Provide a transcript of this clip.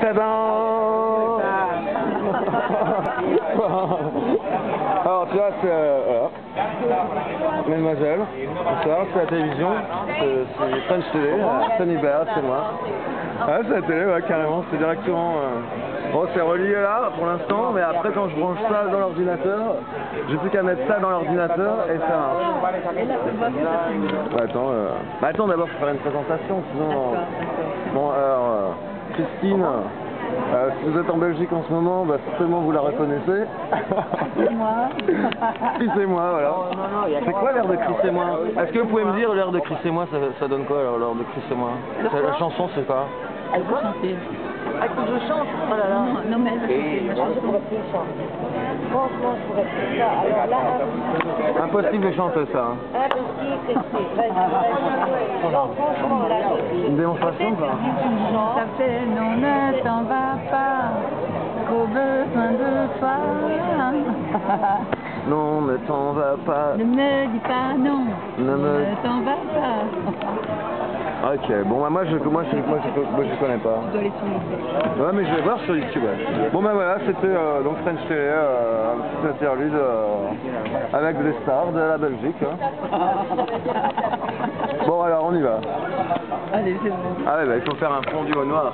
Ta-da! Alors tu c'est... Euh. Mademoiselle, bonsoir, c'est la télévision, c'est French euh, Tony Baird, c'est moi. Ah, c'est la télé, ouais, carrément, c'est directement... euh, Bon, c'est relié là, pour l'instant, mais après, quand je branche ça dans l'ordinateur, j'ai plus qu'à mettre ça dans l'ordinateur et ça marche. Bah, attends, euh... bah, attends d'abord, faut faire une présentation, sinon... euh, Bon, alors, Christine, euh, si vous êtes en Belgique en ce moment, bah, certainement vous la reconnaissez. C'est moi. Chris et moi, voilà. C'est quoi l'air de Chris et moi Est-ce que vous pouvez me dire l'air de Chris et moi, ça, ça donne quoi alors l'air de Chris et moi C'est- La chanson, c'est quoi Elle peut chanter. Ah, faut que je chante Oh là là. Non, non, mais elle va chanter. je chanson. pourrais plus chanter. Franchement, je pourrais plus ça. Alors là, Impossible de chanter ça. hein. impossible, c'est... Franchement, là, Une démonstration quoi Ça fait non, ne t'en va pas, qu'au besoin de toi. Non, ne t'en va pas. Ne me dis pas non, Ne me- ne t'en va pas. Ok, bon bah moi je moi je moi je, moi, je connais pas. Tu dois aller sur le Ouais mais je vais voir sur YouTube. ouais. Bon bah voilà, c'était euh, donc French Télé, euh, un petit interlude euh, avec des stars de la Belgique. hein. Bon alors on y va. Allez, c'est bon. Ah ouais bah il faut faire un fondu au noir.